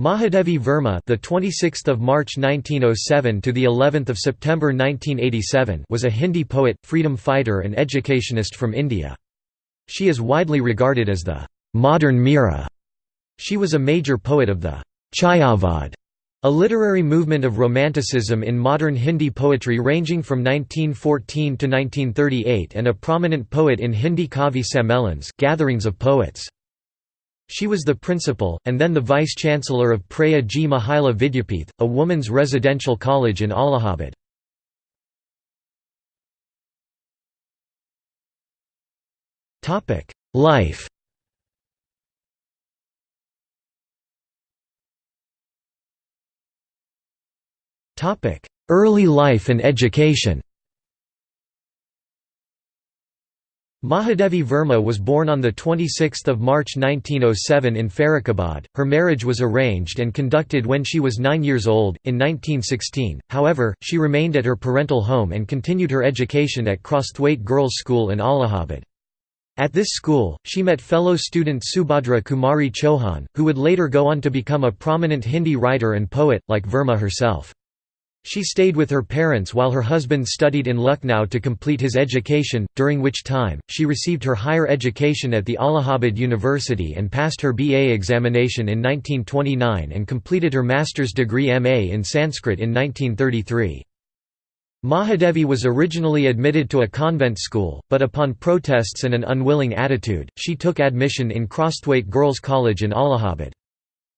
Mahadevi Verma, the 26th of March 1907 to the 11th of September 1987, was a Hindi poet, freedom fighter and educationist from India. She is widely regarded as the modern Meera. She was a major poet of the Chayavad, a literary movement of romanticism in modern Hindi poetry ranging from 1914 to 1938 and a prominent poet in Hindi Kavi Sammelans, gatherings of poets. She was the principal, and then the vice-chancellor of Prayag Mahila Vidyapith, a women's residential college in Allahabad. Life Early life and education Mahadevi Verma was born on 26 March 1907 in Farrukhabad. Her marriage was arranged and conducted when she was nine years old, in 1916, however, she remained at her parental home and continued her education at Crosthwaite Girls' School in Allahabad. At this school, she met fellow student Subhadra Kumari Chauhan, who would later go on to become a prominent Hindi writer and poet, like Verma herself. She stayed with her parents while her husband studied in Lucknow to complete his education, during which time, she received her higher education at the Allahabad University and passed her BA examination in 1929 and completed her master's degree MA in Sanskrit in 1933. Mahadevi was originally admitted to a convent school, but upon protests and an unwilling attitude, she took admission in Crosthwaite Girls' College in Allahabad.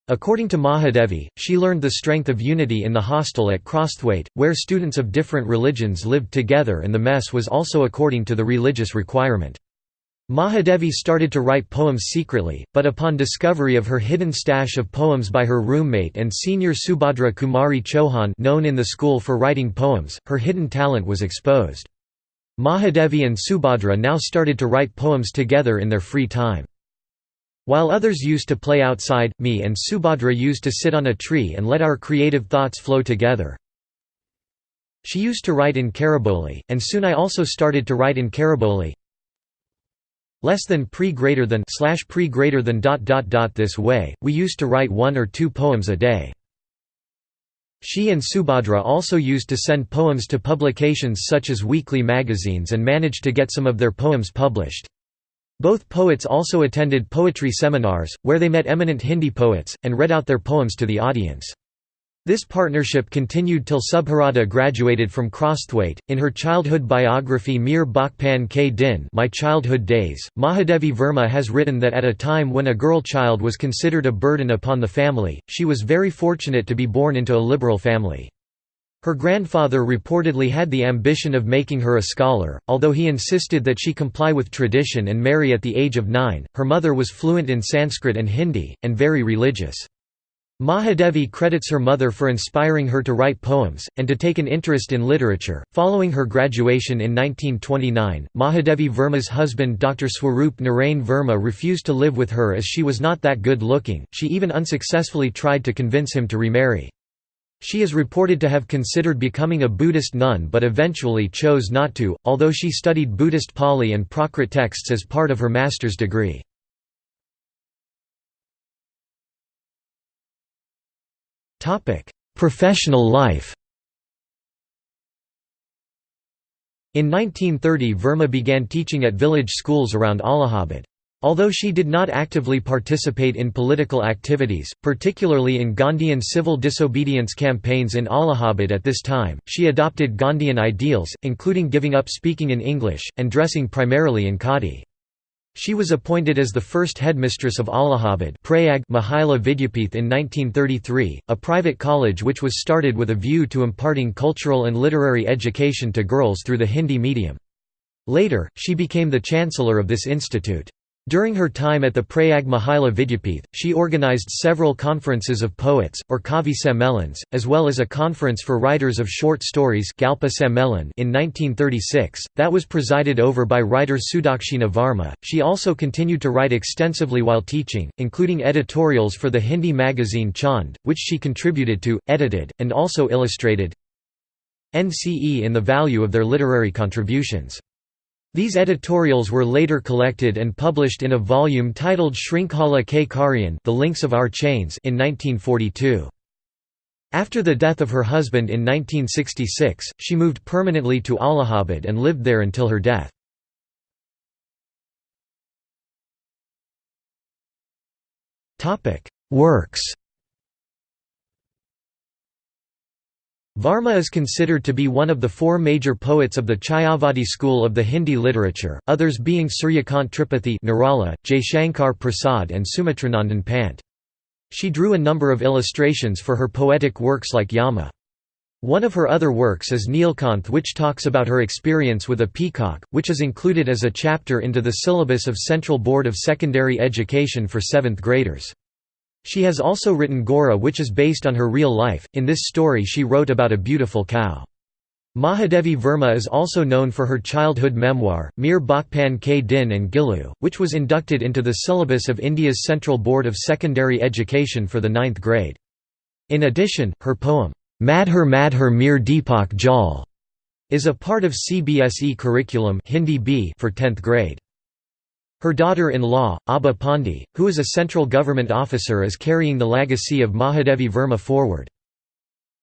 According to Mahadevi, she learned the strength of unity in the hostel at Crosthwaite, where students of different religions lived together and the mess was also according to the religious requirement. Mahadevi started to write poems secretly, but upon discovery of her hidden stash of poems by her roommate and senior Subhadra Kumari Chauhan known in the school for writing poems, her hidden talent was exposed. Mahadevi and Subhadra now started to write poems together in their free time. While others used to play outside, me and Subhadra used to sit on a tree and let our creative thoughts flow together. She used to write in Khariboli, and soon I also started to write in Khariboli. Less than pre greater than slash pre greater than dot dot dot this way, we used to write one or two poems a day. She and Subhadra also used to send poems to publications such as weekly magazines and managed to get some of their poems published. Both poets also attended poetry seminars, where they met eminent Hindi poets, and read out their poems to the audience. This partnership continued till Subhadra graduated from Crosthwaite. In her childhood biography Mere Bachpan Ke Din My Childhood Days, Mahadevi Verma has written that at a time when a girl child was considered a burden upon the family, she was very fortunate to be born into a liberal family. Her grandfather reportedly had the ambition of making her a scholar, although he insisted that she comply with tradition and marry at the age of nine. Her mother was fluent in Sanskrit and Hindi, and very religious. Mahadevi credits her mother for inspiring her to write poems, and to take an interest in literature. Following her graduation in 1929, Mahadevi Verma's husband Dr. Swarup Narain Verma refused to live with her as she was not that good looking, she even unsuccessfully tried to convince him to remarry. She is reported to have considered becoming a Buddhist nun but eventually chose not to, although she studied Buddhist Pali and Prakrit texts as part of her master's degree. Professional life In 1930 Verma began teaching at village schools around Allahabad. Although she did not actively participate in political activities, particularly in Gandhian civil disobedience campaigns in Allahabad at this time, she adopted Gandhian ideals, including giving up speaking in English, and dressing primarily in khadi. She was appointed as the first headmistress of Allahabad Mahila Vidyapith in 1933, a private college which was started with a view to imparting cultural and literary education to girls through the Hindi medium. Later, she became the chancellor of this institute. During her time at the Prayag Mahila Vidyapith, she organized several conferences of poets, or Kavi Sammelans, as well as a conference for writers of short stories Galpa Sammelan in 1936, that was presided over by writer Sudakshina Varma. She also continued to write extensively while teaching, including editorials for the Hindi magazine Chand, which she contributed to, edited, and also illustrated NCE in the value of their literary contributions. These editorials were later collected and published in a volume titled Shrinkhala Ki Kadiyan The Links of Our Chains in 1942. After the death of her husband in 1966, she moved permanently to Allahabad and lived there until her death. Works Varma is considered to be one of the four major poets of the Chayavadi school of the Hindi literature, others being Suryakant Tripathi Nirala, Jaishankar Prasad and Sumitranandan Pant. She drew a number of illustrations for her poetic works like Yama. One of her other works is Neelkanth which talks about her experience with a peacock, which is included as a chapter into the syllabus of Central Board of Secondary Education for 7th graders. She has also written Gora which is based on her real life, in this story she wrote about a beautiful cow. Mahadevi Verma is also known for her childhood memoir, Mere Bachpan Ke Din and Gillu, which was inducted into the syllabus of India's Central Board of Secondary Education for the ninth grade. In addition, her poem, Madhur Madhur Mere Deepak Jal, is a part of CBSE curriculum Hindi B for 10th grade. Her daughter-in-law, Abha Pandey, who is a central government officer is carrying the legacy of Mahadevi Verma forward.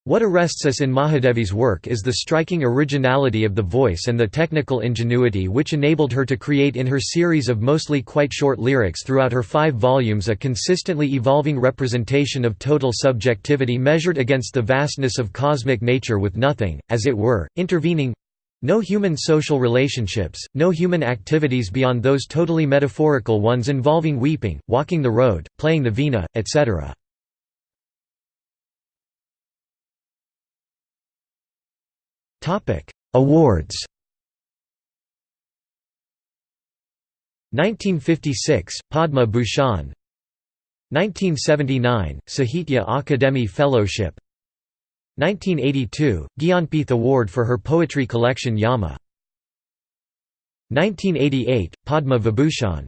What arrests us in Mahadevi's work is the striking originality of the voice and the technical ingenuity which enabled her to create in her series of mostly quite short lyrics throughout her five volumes a consistently evolving representation of total subjectivity measured against the vastness of cosmic nature with nothing, as it were, intervening no human social relationships, no human activities beyond those totally metaphorical ones involving weeping, walking the road, playing the vina, etc. Awards. 1956 Padma Bhushan. 1979 Sahitya Akademi Fellowship 1982, Gyanpith Award for her poetry collection Yama. 1988, Padma Vibhushan